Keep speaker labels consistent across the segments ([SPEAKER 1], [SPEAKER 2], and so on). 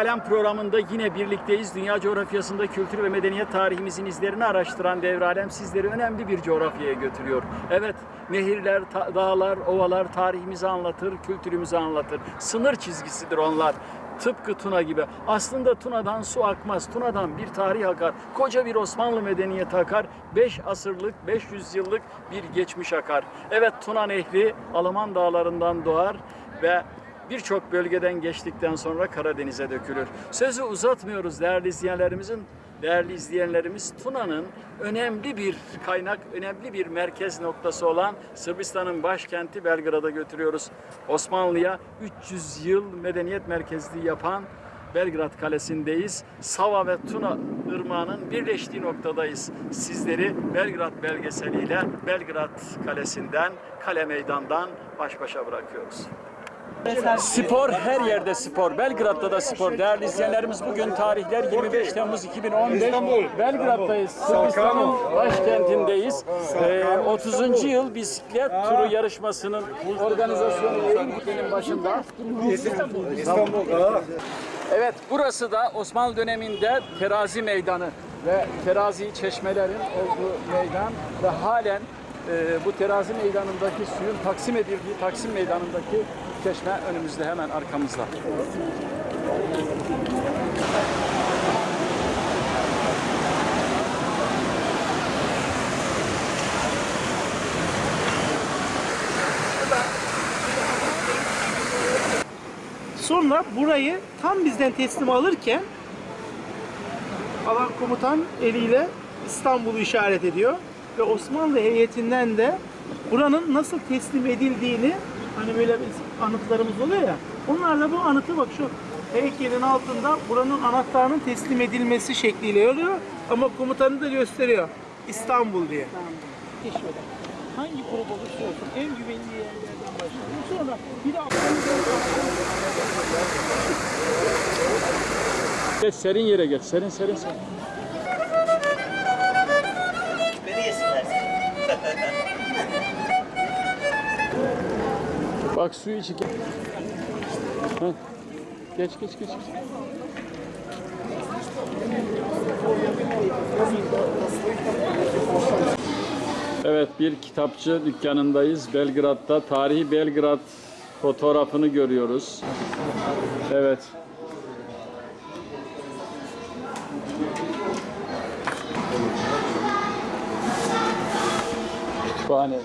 [SPEAKER 1] Alem programında yine birlikteyiz. Dünya coğrafyasında kültür ve medeniyet tarihimizin izlerini araştıran Devre Alem sizleri önemli bir coğrafyaya götürüyor. Evet, nehirler, dağlar, ovalar tarihimizi anlatır, kültürümüzü anlatır. Sınır çizgisidir onlar. Tıpkı Tuna gibi. Aslında Tuna'dan su akmaz. Tuna'dan bir tarih akar. Koca bir Osmanlı medeniyeti akar. 5 asırlık, 500 yıllık bir geçmiş akar. Evet Tuna Nehri Alman dağlarından doğar ve birçok bölgeden geçtikten sonra Karadeniz'e dökülür. Sözü uzatmıyoruz değerli izleyenlerimizin. Değerli izleyenlerimiz Tuna'nın önemli bir kaynak, önemli bir merkez noktası olan Sırbistan'ın başkenti Belgrad'a götürüyoruz. Osmanlı'ya 300 yıl medeniyet merkezliği yapan Belgrad Kalesi'ndeyiz. Sava ve Tuna ırmağının birleştiği noktadayız. Sizleri Belgrad belgeseliyle Belgrad Kalesi'nden, Kale Meydan'dan baş başa bırakıyoruz. Spor her yerde spor. Belgrad'da da spor. Değerli izleyenlerimiz bugün tarihler 25 Temmuz 2015. Belgrad'dayız. Sırbistan'ın başkentindeyiz. Ee, 30. yıl bisiklet turu yarışmasının organizasyonu benim başında. Evet burası da Osmanlı döneminde terazi meydanı ve terazi çeşmelerin olduğu meydan ve halen e, bu terazi meydanındaki suyun taksim edildiği Taksim meydanındaki çeşme önümüzde hemen arkamızda.
[SPEAKER 2] Sonra burayı tam bizden teslim alırken alan komutan eliyle İstanbul'u işaret ediyor ve Osmanlı heyetinden de buranın nasıl teslim edildiğini hani böyle biz anıtlarımız oluyor ya onlarla bu anıtı bak şu heykelin altında buranın anahtarının teslim edilmesi şekliyle yazıyor ama komutanı da gösteriyor İstanbul diye. Keşfeder. Hangi grup olursa olsun en güvenli yerlerden başlayalım. Sonra bir de
[SPEAKER 1] Geç serin yere geç. Serin serin serin. Bak suyu içi. Heh. Geç geç geç. Evet bir kitapçı dükkanındayız. Belgrad'da tarihi Belgrad fotoğrafını görüyoruz. Evet. Kütüphane.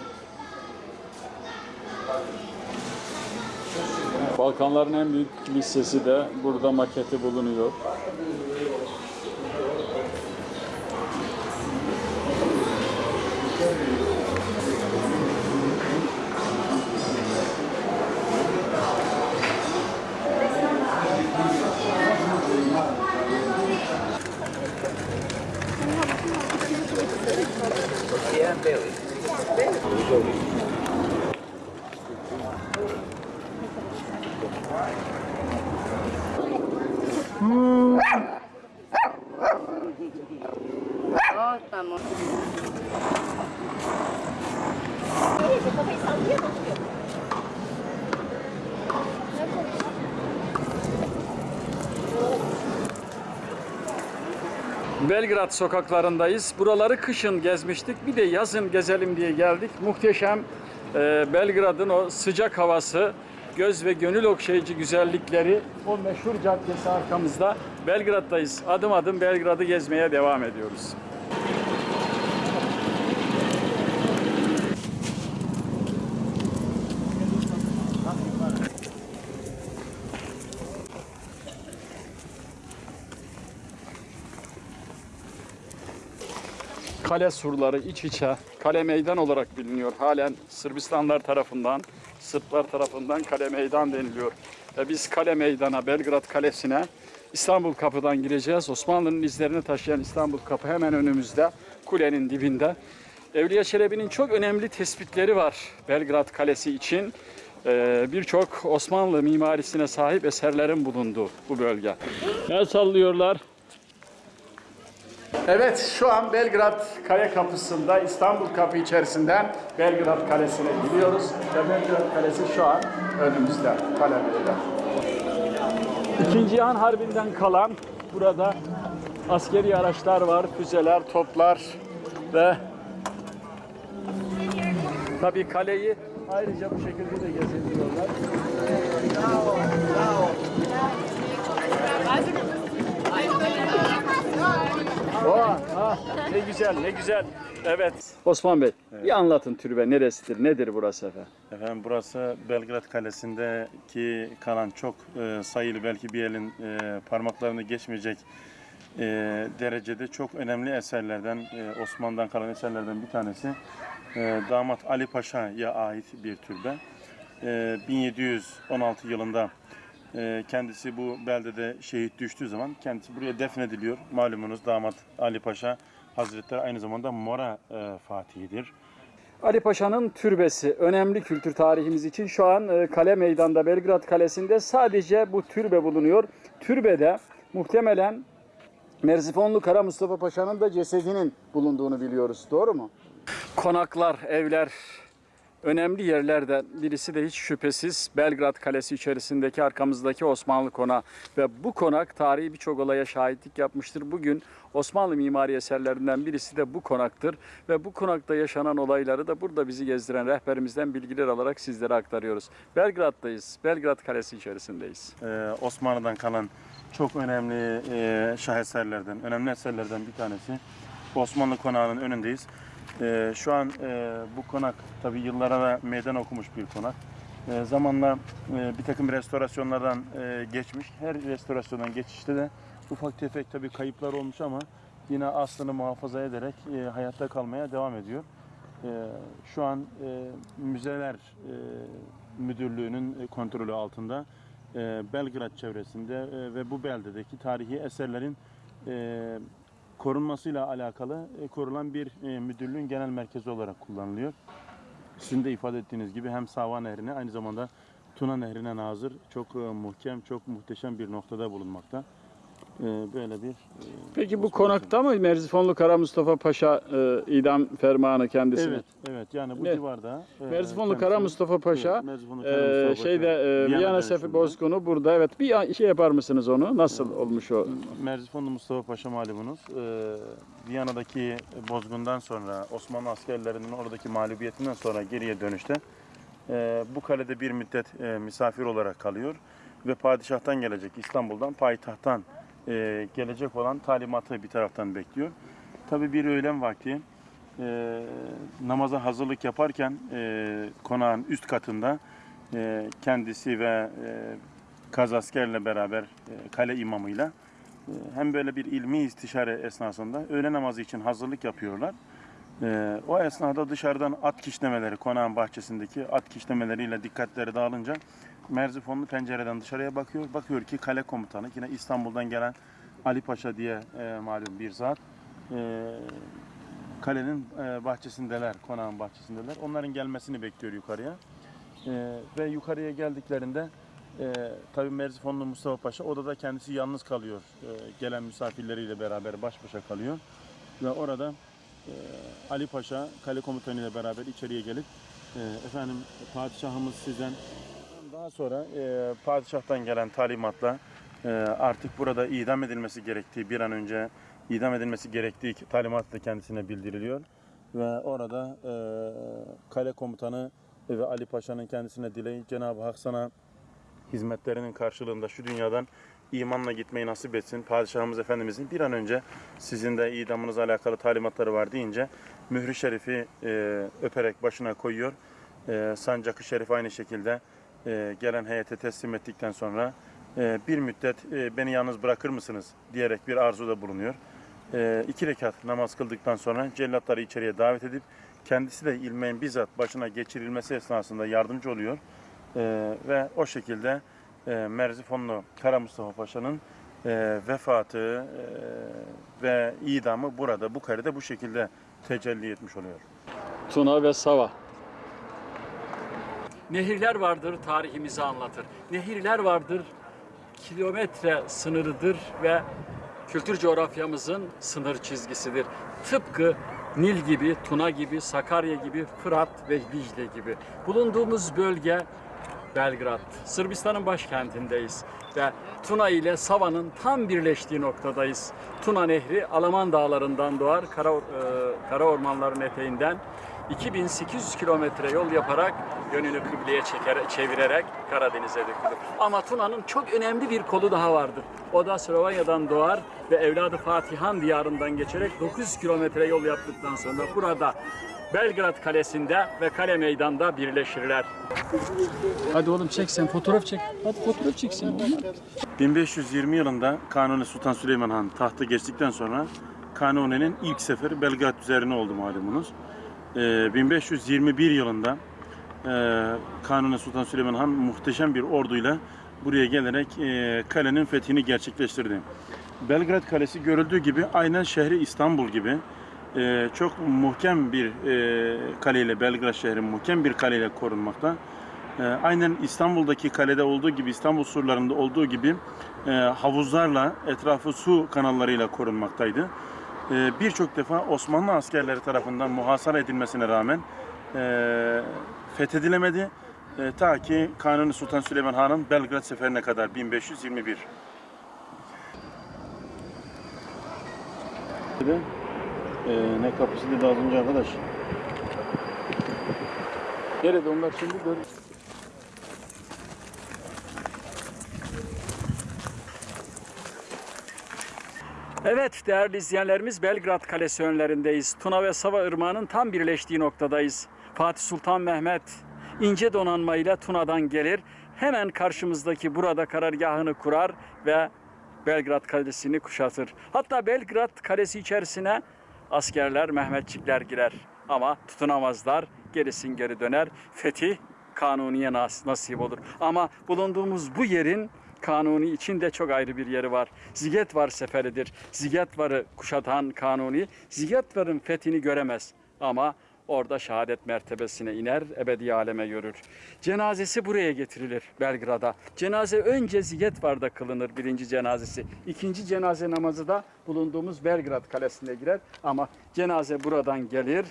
[SPEAKER 1] Balkanların en büyük lisesi de burada maketi bulunuyor. Belgrad sokaklarındayız. Buraları kışın gezmiştik. Bir de yazın gezelim diye geldik. Muhteşem e, Belgrad'ın o sıcak havası, göz ve gönül okşayıcı güzellikleri, o meşhur caddesi arkamızda. Belgrad'dayız. Adım adım Belgrad'ı gezmeye devam ediyoruz. Kale surları iç içe kale meydan olarak biliniyor. Halen Sırbistanlar tarafından, Sırplar tarafından kale meydan deniliyor. Ve biz kale meydana, Belgrad Kalesi'ne İstanbul Kapı'dan gireceğiz. Osmanlı'nın izlerini taşıyan İstanbul Kapı hemen önümüzde, kulenin dibinde. Evliya Çelebi'nin çok önemli tespitleri var Belgrad Kalesi için. Ee, Birçok Osmanlı mimarisine sahip eserlerin bulunduğu bu bölge. El sallıyorlar. Evet, şu an Belgrad Kale Kapısı'nda İstanbul Kapı içerisinden Belgrad Kalesi'ne gidiyoruz. Ve Belgrad Kalesi şu an önümüzde, kalemizde. İkinci Cihan Harbi'nden kalan burada askeri araçlar var, füzeler, toplar ve tabii kaleyi ayrıca bu şekilde de gezebiliyorlar. Oha, ha, ne güzel, ne güzel. Evet. Osman Bey, bir anlatın türbe neresidir, nedir burası efendim?
[SPEAKER 3] Efendim burası Belgrad Kalesi'ndeki kalan çok e, sayılı belki bir elin e, parmaklarını geçmeyecek e, derecede çok önemli eserlerden e, Osmanlı'dan kalan eserlerden bir tanesi. E, Damat Ali Paşa'ya ait bir türbe. E, 1716 yılında kendisi bu beldede şehit düştüğü zaman kendisi buraya defnediliyor. Malumunuz Damat Ali Paşa Hazretleri aynı zamanda Mora e, Fatihidir.
[SPEAKER 1] Ali Paşa'nın türbesi önemli kültür tarihimiz için şu an e, kale meydanda Belgrad Kalesi'nde sadece bu türbe bulunuyor. Türbede muhtemelen Merzifonlu Kara Mustafa Paşa'nın da cesedinin bulunduğunu biliyoruz. Doğru mu? Konaklar, evler önemli yerlerden birisi de hiç şüphesiz Belgrad Kalesi içerisindeki arkamızdaki Osmanlı konağı ve bu konak tarihi birçok olaya şahitlik yapmıştır. Bugün Osmanlı mimari eserlerinden birisi de bu konaktır ve bu konakta yaşanan olayları da burada bizi gezdiren rehberimizden bilgiler alarak sizlere aktarıyoruz. Belgrad'dayız. Belgrad Kalesi içerisindeyiz.
[SPEAKER 3] Ee, Osmanlı'dan kalan çok önemli e, şaheserlerden, önemli eserlerden bir tanesi. Osmanlı konağının önündeyiz. Ee, şu an e, bu konak tabi yıllara da meydan okumuş bir konak. E, zamanla e, bir takım restorasyonlardan e, geçmiş. Her restorasyondan geçişte de ufak tefek tabi kayıplar olmuş ama yine aslını muhafaza ederek e, hayatta kalmaya devam ediyor. E, şu an e, müzeler e, müdürlüğünün e, kontrolü altında e, Belgrad çevresinde e, ve bu beldedeki tarihi eserlerin e, korunmasıyla alakalı e, korulan bir e, müdürlüğün genel merkezi olarak kullanılıyor. Sizin de ifade ettiğiniz gibi hem Sava Nehri'ne aynı zamanda Tuna Nehri'ne nazır çok e, muhkem, çok muhteşem bir noktada bulunmakta. E, böyle bir e,
[SPEAKER 1] Peki bu konakta mı Merzifonlu Kara Mustafa Paşa e, idam fermanı kendisine?
[SPEAKER 3] Evet, evet. Yani bu
[SPEAKER 1] Ne?
[SPEAKER 3] civarda. e,
[SPEAKER 1] Merzifonlu Kara Mustafa Paşa
[SPEAKER 3] Evet, Merzifonlu Kara
[SPEAKER 1] Ee,
[SPEAKER 3] Mustafa Paşa,
[SPEAKER 1] şeyde e,
[SPEAKER 3] Viyana
[SPEAKER 1] Viyana
[SPEAKER 3] dönüşümde.
[SPEAKER 1] Bozkunu burada evet bir şey yapar mısınız onu nasıl olmuş o
[SPEAKER 3] Merzifonlu Mustafa Paşa malumunuz. E, Viyana'daki bozgundan sonra Osmanlı askerlerinin oradaki mağlubiyetinden sonra geriye dönüşte e, bu kalede bir müddet e, misafir olarak kalıyor ve padişahtan gelecek İstanbul'dan payitahttan e, gelecek olan talimatı bir taraftan bekliyor. Tabii bir öğlen vakti e, namaza hazırlık yaparken e, konağın üst katında e, kendisi ve e, kazaskerle beraber e, kale imamıyla e, hem böyle bir ilmi istişare esnasında öğle namazı için hazırlık yapıyorlar. E, o esnada dışarıdan at kişnemeleri, konağın bahçesindeki at kişnemeleriyle dikkatleri dağılınca Merzifonlu pencereden dışarıya bakıyor. Bakıyor ki kale komutanı yine İstanbul'dan gelen Ali Paşa diye e, malum bir zat e, kalenin e, bahçesindeler, konağın bahçesindeler. Onların gelmesini bekliyor yukarıya. E, ve yukarıya geldiklerinde e, tabii Merzifonlu Mustafa Paşa odada kendisi yalnız kalıyor. E, gelen misafirleriyle beraber baş başa kalıyor. Ve orada e, Ali Paşa kale komutanıyla beraber içeriye gelip e, efendim padişahımız sizden daha sonra e, padişahtan gelen talimatla e, artık burada idam edilmesi gerektiği bir an önce idam edilmesi gerektiği talimat da kendisine bildiriliyor ve orada e, kale komutanı ve Ali Paşa'nın kendisine dileği Cenab-ı Hak sana hizmetlerinin karşılığında şu dünyadan imanla gitmeyi nasip etsin. Padişahımız Efendimizin bir an önce sizin de idamınızla alakalı talimatları var deyince mührü şerifi e, öperek başına koyuyor. E, sancakı şerif aynı şekilde e, gelen heyete teslim ettikten sonra e, bir müddet e, beni yalnız bırakır mısınız diyerek bir arzuda bulunuyor. E, iki rekat namaz kıldıktan sonra cellatları içeriye davet edip kendisi de ilmeğin bizzat başına geçirilmesi esnasında yardımcı oluyor. Ve o şekilde Merzifonlu Kara Mustafa Paşa'nın vefatı ve idamı burada bu karede bu şekilde tecelli etmiş oluyor.
[SPEAKER 1] Tuna ve Sava. Nehirler vardır tarihimizi anlatır. Nehirler vardır kilometre sınırıdır ve kültür coğrafyamızın sınır çizgisidir. Tıpkı Nil gibi, Tuna gibi, Sakarya gibi, Fırat ve Dicle gibi. Bulunduğumuz bölge Belgrad. Sırbistan'ın başkentindeyiz ve Tuna ile Sava'nın tam birleştiği noktadayız. Tuna Nehri Alaman Dağları'ndan doğar, kara, e, kara ormanların eteğinden 2800 kilometre yol yaparak yönünü kıbleye çeker, çevirerek Karadeniz'e dökülür. Ama Tuna'nın çok önemli bir kolu daha vardır. O da Slovanya'dan doğar ve evladı Fatihan diyarından geçerek 900 kilometre yol yaptıktan sonra burada Belgrad Kalesi'nde ve kale meydanda birleşirler. Hadi oğlum çek sen fotoğraf çek. Hadi fotoğraf çeksin.
[SPEAKER 3] 1520 yılında Kanuni Sultan Süleyman Han tahta geçtikten sonra Kanuni'nin ilk seferi Belgrad üzerine oldu malumunuz. Ee, 1521 yılında e, Kanuni Sultan Süleyman Han muhteşem bir orduyla buraya gelerek e, kalenin fethini gerçekleştirdi. Belgrad Kalesi görüldüğü gibi aynen şehri İstanbul gibi e, çok muhkem bir e, kaleyle Belgrad şehri muhkem bir kaleyle korunmakta. Aynen İstanbul'daki kalede olduğu gibi İstanbul surlarında olduğu gibi havuzlarla etrafı su kanallarıyla korunmaktaydı. E, Birçok defa Osmanlı askerleri tarafından muhasara edilmesine rağmen e, fethedilemedi. E, ta ki Kanuni Sultan Süleyman Han'ın Belgrad seferine kadar 1521. Ee, ne kapısı dedi az önce arkadaş?
[SPEAKER 1] Nerede onlar şimdi gör. Evet değerli izleyenlerimiz Belgrad Kalesi önlerindeyiz. Tuna ve Sava Irmağı'nın tam birleştiği noktadayız. Fatih Sultan Mehmet ince donanmayla Tuna'dan gelir. Hemen karşımızdaki burada karargahını kurar ve Belgrad Kalesi'ni kuşatır. Hatta Belgrad Kalesi içerisine askerler, Mehmetçikler girer. Ama tutunamazlar, gerisin geri döner. Fetih Kanuni'ye nas- nasip olur. Ama bulunduğumuz bu yerin Kanuni için de çok ayrı bir yeri var. Zigetvar seferidir. Zigetvar'ı kuşatan Kanuni, Zigetvar'ın fethini göremez. Ama orada şehadet mertebesine iner, ebedi aleme yürür. Cenazesi buraya getirilir Belgrad'a. Cenaze önce Zigetvar'da kılınır birinci cenazesi. İkinci cenaze namazı da bulunduğumuz Belgrad Kalesi'ne girer. Ama cenaze buradan gelir.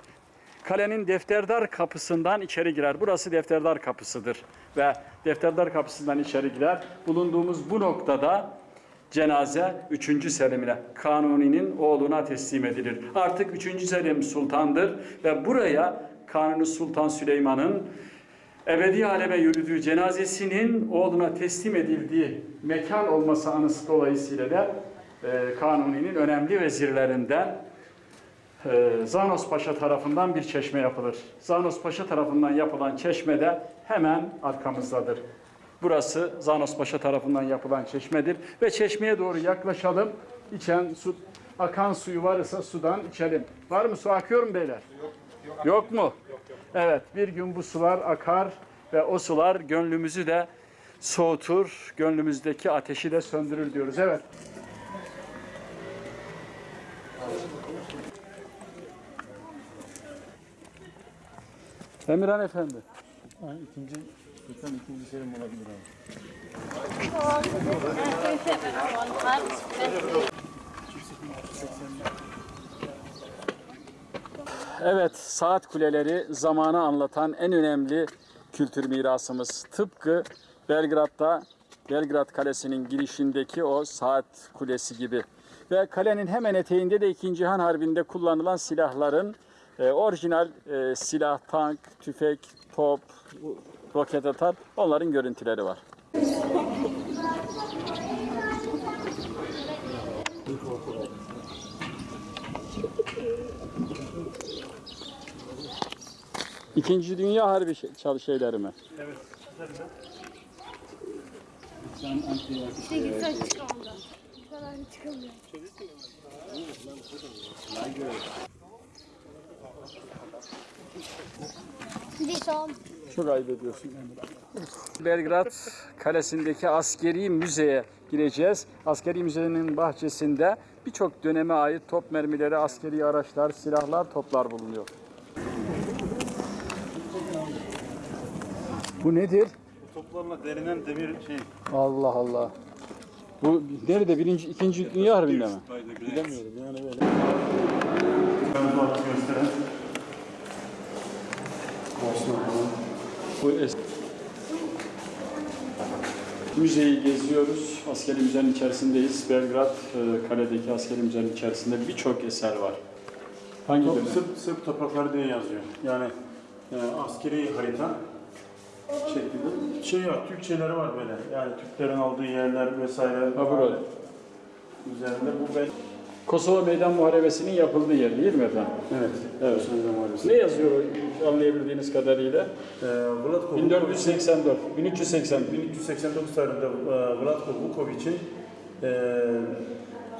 [SPEAKER 1] Kalenin defterdar kapısından içeri girer. Burası defterdar kapısıdır. Ve defterdar kapısından içeri girer. Bulunduğumuz bu noktada cenaze 3. Selim'ine, Kanuni'nin oğluna teslim edilir. Artık 3. Selim sultandır ve buraya Kanuni Sultan Süleyman'ın ebedi aleme yürüdüğü cenazesinin oğluna teslim edildiği mekan olması anısı dolayısıyla da e, Kanuni'nin önemli vezirlerinden ee, Zanos Paşa tarafından bir çeşme yapılır. Zanos Paşa tarafından yapılan çeşme de hemen arkamızdadır. Burası Zanos Paşa tarafından yapılan çeşmedir ve çeşmeye doğru yaklaşalım. İçen su, akan suyu varsa sudan içelim. Var mı su akıyor mu beyler? Yok. Yok mu? Evet, bir gün bu sular akar ve o sular gönlümüzü de soğutur, gönlümüzdeki ateşi de söndürür diyoruz. Evet. Emirhan Efendi.
[SPEAKER 3] ikinci, lütfen ikinci serim olabilir abi.
[SPEAKER 1] Evet, saat kuleleri zamanı anlatan en önemli kültür mirasımız. Tıpkı Belgrad'da Belgrad Kalesi'nin girişindeki o saat kulesi gibi. Ve kalenin hemen eteğinde de 2. Cihan Harbi'nde kullanılan silahların e, orijinal e, silah, tank, tüfek, top, roket atar onların görüntüleri var. İkinci Dünya Harbi şey- çalı şeyleri mi?
[SPEAKER 4] İşte gitsek çıkamıyor. Bu kadar çıkamıyor. Bir son.
[SPEAKER 1] Çok ayıp ediyorsun Belgrad Kalesi'ndeki askeri müzeye gireceğiz. Askeri müzenin bahçesinde birçok döneme ait top mermileri, askeri araçlar, silahlar, toplar bulunuyor. Bu nedir?
[SPEAKER 3] Toplarla derinen demir şey.
[SPEAKER 1] Allah Allah. Bu nerede? Birinci, ikinci Dünya Harbi'nde mi?
[SPEAKER 3] Bilemiyorum yani böyle. Ben bu gösteren.
[SPEAKER 1] Bu es- Müzeyi geziyoruz. Askeri müzenin içerisindeyiz. Belgrad e, Kale'deki askeri müzenin içerisinde birçok eser var. Hangi dönem?
[SPEAKER 3] Sırp, Sırp toprakları diye yazıyor. Yani e, askeri harita şeklinde. Şey var, Türkçeleri var böyle. Yani Türklerin olduğu yerler vesaire.
[SPEAKER 1] Ha burada.
[SPEAKER 3] Üzerinde bu ben.
[SPEAKER 1] Kosova Meydan Muharebesi'nin yapıldığı yer değil mi efendim?
[SPEAKER 3] Evet.
[SPEAKER 1] Evet.
[SPEAKER 3] Sözlem Muharebesi.
[SPEAKER 1] Ne yazıyor anlayabildiğiniz kadarıyla?
[SPEAKER 3] Ee, Vlatko
[SPEAKER 1] 1484, 1380.
[SPEAKER 3] 1389 tarihinde e, Vlatko Vukovic'in e,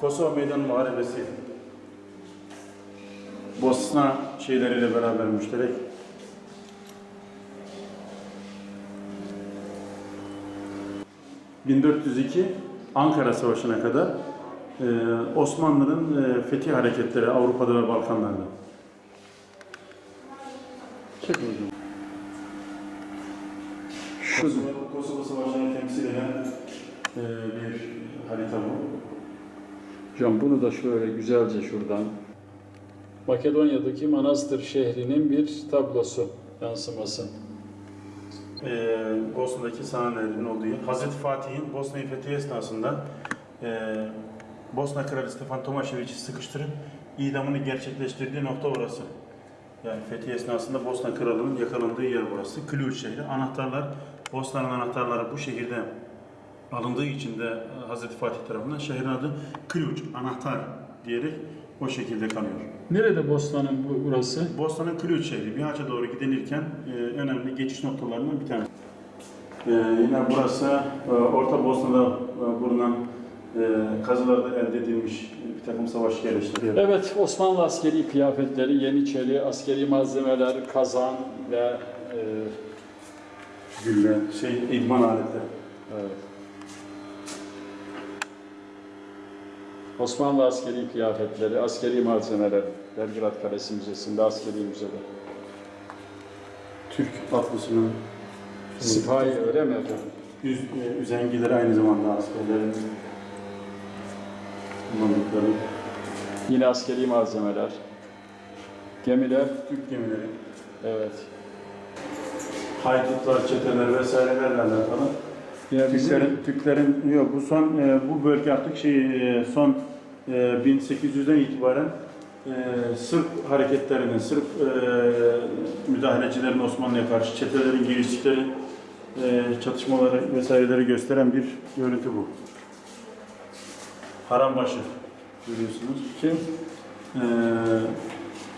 [SPEAKER 3] Kosova Meydan Muharebesi Bosna şeyleriyle beraber müşterek ...1402 Ankara Savaşı'na kadar e, Osmanlı'nın e, fethi hareketleri Avrupa'da ve Balkanlarda. Çek hocam. Kosova, Kosova Savaşı'nı temsil eden e, bir harita bu.
[SPEAKER 1] Hocam bunu da şöyle güzelce şuradan. Makedonya'daki Manastır şehrinin bir tablosu, yansıması.
[SPEAKER 3] e, Bosna'daki Sananer'in olduğu yer. Hazreti Fatih'in Bosna'yı fethi esnasında e, Bosna Kralı Stefan Tomaşeviç'i sıkıştırıp idamını gerçekleştirdiği nokta orası. Yani fethi esnasında Bosna Kralı'nın yakalandığı yer burası. Klüç şehri. Anahtarlar, Bosna'nın anahtarları bu şehirde alındığı için de Hazreti Fatih tarafından şehrin adı Klüç, anahtar diyerek o şekilde kalıyor.
[SPEAKER 1] Nerede Bosna'nın bu, burası?
[SPEAKER 3] Bosna'nın Klüç şehri. Bihaç'a doğru gidilirken e, önemli geçiş noktalarından bir tanesi. E, yine burası e, Orta Bosna'da e, bulunan kazılarda elde edilmiş bir takım savaş yerleşleri.
[SPEAKER 1] Evet, Osmanlı askeri kıyafetleri, Yeniçeri, askeri malzemeler, kazan ve e,
[SPEAKER 3] Gülle, şey, idman aletleri.
[SPEAKER 1] evet. Osmanlı askeri kıyafetleri, askeri malzemeler, Belgrad Kalesi Müzesi'nde, askeri müzede.
[SPEAKER 3] Türk atlısının
[SPEAKER 1] Sipahi öyle mi efendim?
[SPEAKER 3] yüz, e, üzengileri aynı zamanda askerlerin kullandıkları
[SPEAKER 1] Yine askeri malzemeler. Gemiler,
[SPEAKER 3] Türk gemileri.
[SPEAKER 1] evet.
[SPEAKER 3] Haydutlar, çeteler vesairelerle alakalı.
[SPEAKER 1] Yine bizim
[SPEAKER 3] Türklerin, Türklerin yok bu son e, bu bölge artık şey e, son e, 1800'den itibaren e, Sırp hareketlerinin, Sırp e, müdahalecilerin Osmanlı'ya karşı çetelerin giriştikleri e, çatışmaları vesaireleri gösteren bir görüntü bu. Harambaşı görüyorsunuz.
[SPEAKER 1] kim?
[SPEAKER 3] E,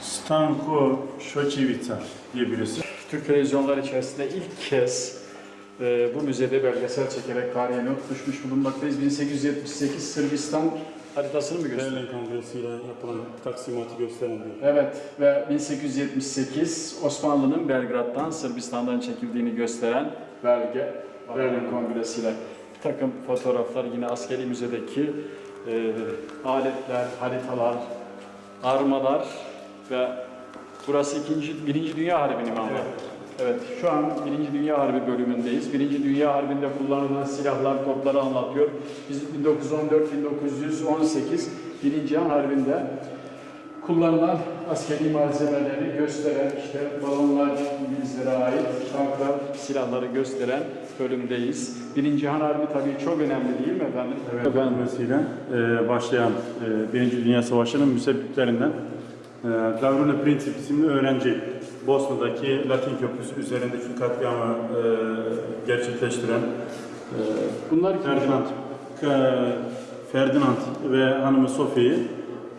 [SPEAKER 3] Stanko Şoçevica diye birisi.
[SPEAKER 1] Türk televizyonları içerisinde ilk kez e, bu müzede belgesel çekerek tarihe not düşmüş bulunmaktayız. 1878 Sırbistan haritasını mı gösteriyor?
[SPEAKER 3] Berlin Kongresi ile yapılan taksimatı gösteren bir
[SPEAKER 1] Evet ve 1878 Osmanlı'nın Belgrad'dan Sırbistan'dan çekildiğini gösteren belge Berlin Kongresi ile bir takım fotoğraflar yine askeri müzedeki e, aletler, haritalar, armalar ve burası ikinci, Birinci Dünya Harbi'nin mi ama? Evet, şu an Birinci Dünya Harbi bölümündeyiz. Birinci Dünya Harbi'nde kullanılan silahlar, topları anlatıyor. Biz 1914-1918 Birinci Cihan Harbi'nde kullanılan askeri malzemeleri gösteren, işte balonlar İngilizlere ait, tanklar, silahları gösteren bölümdeyiz. Birinci Cihan Harbi tabii çok önemli değil mi efendim?
[SPEAKER 3] Efendim vesile e, başlayan e, Birinci Dünya Savaşı'nın müsebbiplerinden e, Gavrilo Princip isimli öğrenci Bosna'daki Latin Köprüsü üzerindeki katliamı e, gerçekleştiren e,
[SPEAKER 1] Bunlar?
[SPEAKER 3] Ferdinand, Ferdinand ve hanımı Sofia'yı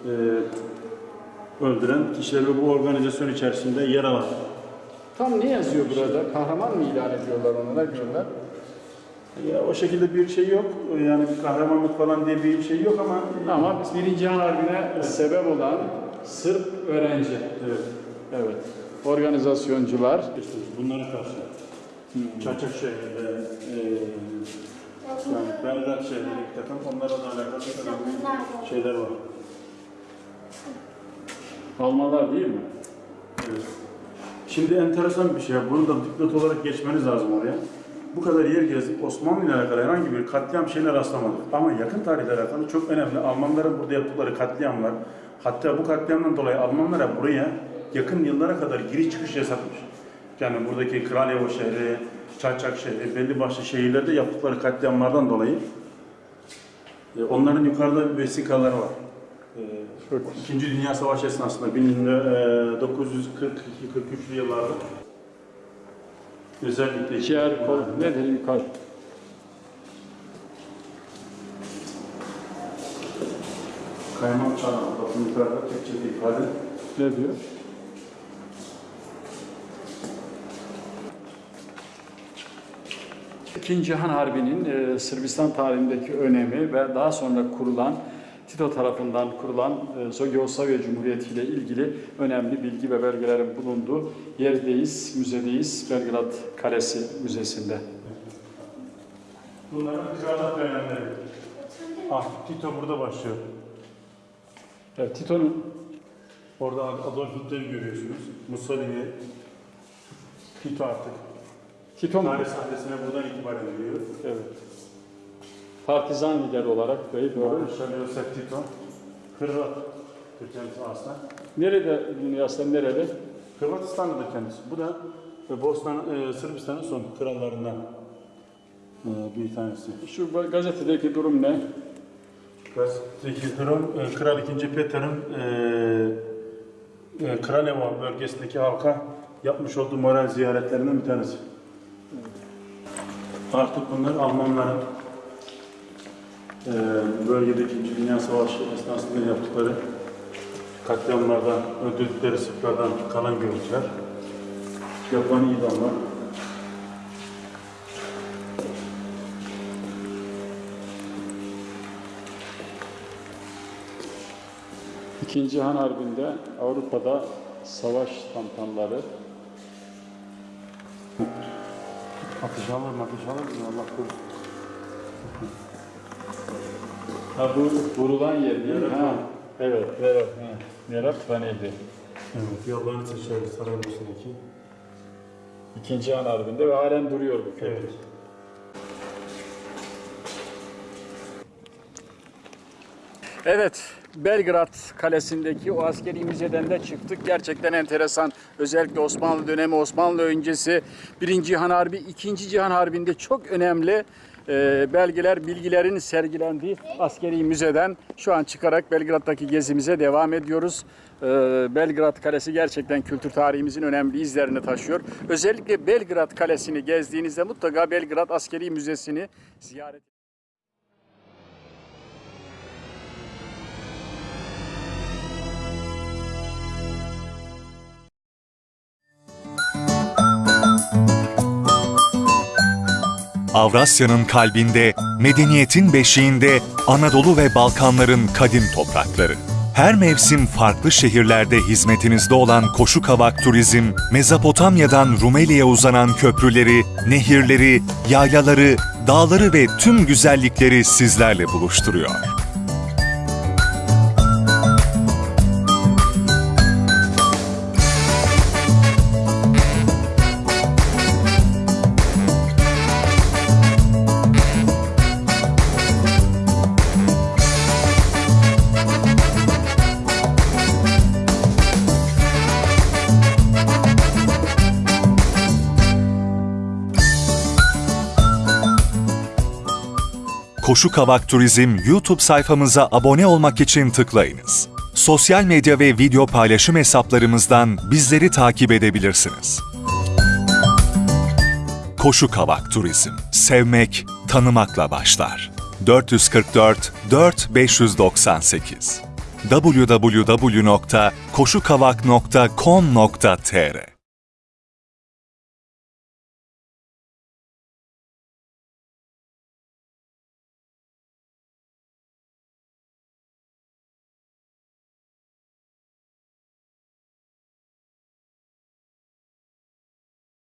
[SPEAKER 3] e, öldüren kişiler ve bu organizasyon içerisinde yer alan
[SPEAKER 1] Tam ne yazıyor burada? Kahraman mı ilan ediyorlar onlara diyorlar?
[SPEAKER 3] Ya, o şekilde bir şey yok. Yani bir kahramanlık falan diye bir şey yok ama
[SPEAKER 1] Ama Birinci Cihan Harbi'ne sebep olan Sırp öğrenci.
[SPEAKER 3] evet.
[SPEAKER 1] Evet. Organizasyoncular.
[SPEAKER 3] İşte bunlara karşı Çaçak şehrinde e, yani Belgrad şehrinde bir takım onlara da alakalı şeyler var.
[SPEAKER 1] Almanlar değil mi?
[SPEAKER 3] Evet. Şimdi enteresan bir şey. Bunu da dipnot olarak geçmeniz lazım oraya. Bu kadar yer gezdik. Osmanlı ile alakalı herhangi bir katliam şeyine rastlamadık. Ama yakın tarihle alakalı çok önemli. Almanların burada yaptıkları katliamlar. Hatta bu katliamdan dolayı Almanlara buraya yakın yıllara kadar giriş çıkış yasakmış. Yani buradaki Kralyevo şehri, Çayçak şehri, belli başlı şehirlerde yaptıkları katliamlardan dolayı e, onların yukarıda vesikaları var. E, İkinci Dünya Savaşı esnasında 1942-43'lü yıllarda özellikle
[SPEAKER 1] Ciğer, kol, nedir yukarı?
[SPEAKER 3] kaymak çanağı, bakın yukarıda Türkçe ifade.
[SPEAKER 1] Ne diyor? İkinci Cihan Harbi'nin e, Sırbistan tarihindeki önemi ve daha sonra kurulan Tito tarafından kurulan e, Yugoslavya Cumhuriyeti ile ilgili önemli bilgi ve belgelerin bulunduğu yerdeyiz, müzedeyiz. Belgrad Kalesi Müzesi'nde.
[SPEAKER 3] Bunların krallık dönemleri. Ah, Tito burada başlıyor.
[SPEAKER 1] Evet, Tito'nun
[SPEAKER 3] Orada Adolf Hitler'i görüyorsunuz. Mussolini, Tito artık.
[SPEAKER 1] Tito mu?
[SPEAKER 3] Tarih sahnesine buradan itibaren geliyor.
[SPEAKER 1] Evet. Partizan lider olarak değil, doğru.
[SPEAKER 3] Josep Tito. Hırvat. Kendisi aslında.
[SPEAKER 1] Nerede dünyasında nerede?
[SPEAKER 3] Hırvatistan'da kendisi. Bu da e, Bosna, e, Sırbistan'ın son krallarından e, bir tanesi.
[SPEAKER 1] Şu gazetedeki durum ne?
[SPEAKER 3] Gazetedeki durum, e, Kral 2. Peter'ın e, e, Kraljevo bölgesindeki halka yapmış olduğu moral ziyaretlerinden bir tanesi. Artık bunlar Almanların e, bölgedeki 2. Dünya Savaşı esnasında yaptıkları katliamlardan, öldürdükleri Sırplardan kalan görüntüler. Yapılan idamlar.
[SPEAKER 1] İkinci Cihan Harbi'nde Avrupa'da savaş tantanları
[SPEAKER 3] Atış alır mı, atış alır? Allah korusun.
[SPEAKER 1] Ha bu vurulan yer değil mi? Ha. Evet, evet. Ha. Neratvaneydi.
[SPEAKER 3] Evet, yollarını seçiyoruz Saraybosna'daki.
[SPEAKER 1] İkinci Cihan Harbi'nde ve halen duruyor bu köprü.
[SPEAKER 3] Evet.
[SPEAKER 1] Evet, Belgrad Kalesi'ndeki o askeri müzeden de çıktık. Gerçekten enteresan. Özellikle Osmanlı dönemi, Osmanlı öncesi 1. Cihan Harbi, 2. Cihan Harbi'nde çok önemli e, belgeler, bilgilerin sergilendiği askeri müzeden şu an çıkarak Belgrad'daki gezimize devam ediyoruz. E, Belgrad Kalesi gerçekten kültür tarihimizin önemli izlerini taşıyor. Özellikle Belgrad Kalesi'ni gezdiğinizde mutlaka Belgrad Askeri Müzesi'ni ziyaret
[SPEAKER 5] Avrasya'nın kalbinde, medeniyetin beşiğinde Anadolu ve Balkanların kadim toprakları. Her mevsim farklı şehirlerde hizmetinizde olan Koşu Kavak Turizm, Mezopotamya'dan Rumeli'ye uzanan köprüleri, nehirleri, yaylaları, dağları ve tüm güzellikleri sizlerle buluşturuyor. Koşu Kavak Turizm YouTube sayfamıza abone olmak için tıklayınız. Sosyal medya ve video paylaşım hesaplarımızdan bizleri takip edebilirsiniz. Koşu Kavak Turizm. Sevmek, tanımakla başlar. 444 4598 www.koşukavak.com.tr